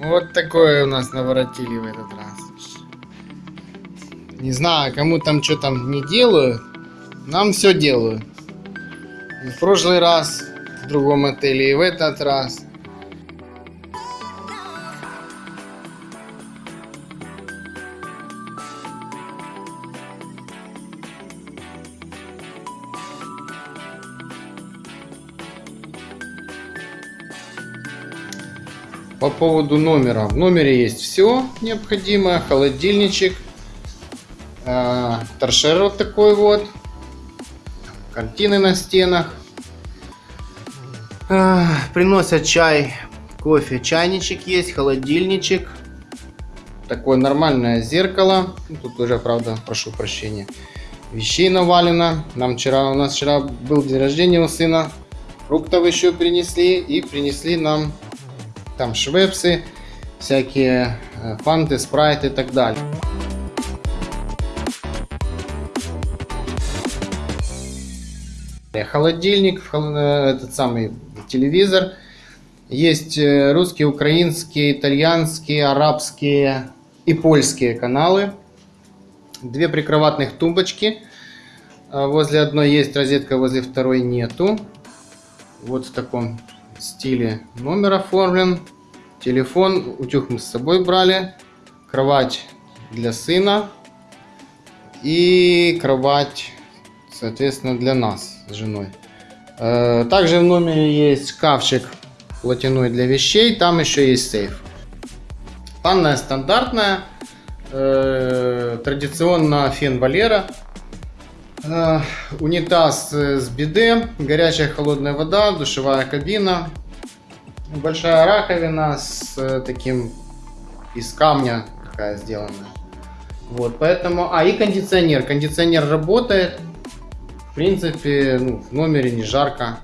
Вот такое у нас наворотили в этот раз. Не знаю, кому там что там не делают. Нам все делают. И в прошлый раз в другом отеле и в этот раз. По поводу номера. В номере есть все необходимое. Холодильничек. э, Торшер вот такой вот. Картины на стенах. Э, Приносят чай, кофе. Чайничек есть, холодильничек. Такое нормальное зеркало. Ну, Тут уже, правда, прошу прощения. Вещей навалено. Нам вчера, у нас вчера был день рождения у сына. Фруктов еще принесли. И принесли нам там швепсы, всякие э, фанты, спрайты и так далее. Холодильник, хол- э, этот самый телевизор. Есть э, русские, украинские, итальянские, арабские и польские каналы. Две прикроватных тумбочки. Возле одной есть розетка, возле второй нету. Вот в таком стиле номер оформлен. Телефон, утюг мы с собой брали. Кровать для сына. И кровать, соответственно, для нас с женой. Э, Также в номере есть шкафчик платяной для вещей. Там еще есть сейф. Ванная стандартная. Э, Традиционно фен Валера. Унитаз с биде, горячая холодная вода, душевая кабина, большая раковина с таким из камня такая сделанная. Вот, поэтому, а и кондиционер, кондиционер работает, в принципе, ну, в номере не жарко,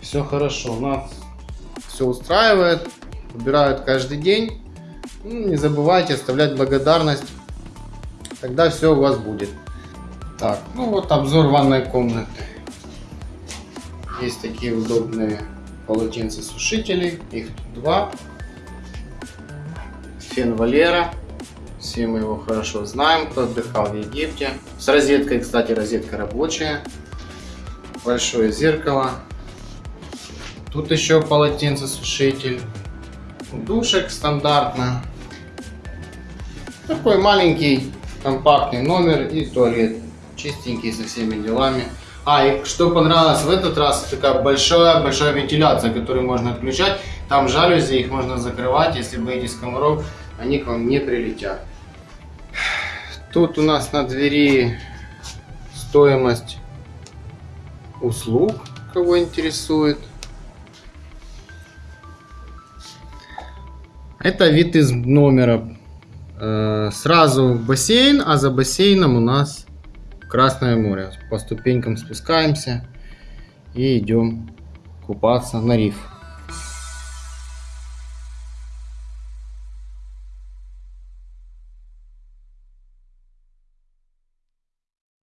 все хорошо, нас все устраивает, убирают каждый день, Ну, не забывайте оставлять благодарность, тогда все у вас будет. Так, ну вот обзор ванной комнаты. Есть такие удобные полотенцесушители. Их тут два. Фен Валера. Все мы его хорошо знаем, кто отдыхал в Египте. С розеткой, кстати, розетка рабочая. Большое зеркало. Тут еще полотенцесушитель. Душек стандартно. Такой маленький компактный номер и туалет. Чистенький со всеми делами. А, и что понравилось в этот раз, такая большая-большая вентиляция, которую можно отключать. Там жалюзи, их можно закрывать, если боитесь комаров, они к вам не прилетят. Тут у нас на двери стоимость услуг, кого интересует. Это вид из номера. Э, Сразу бассейн, а за бассейном у нас Красное море. По ступенькам спускаемся и идем купаться на риф.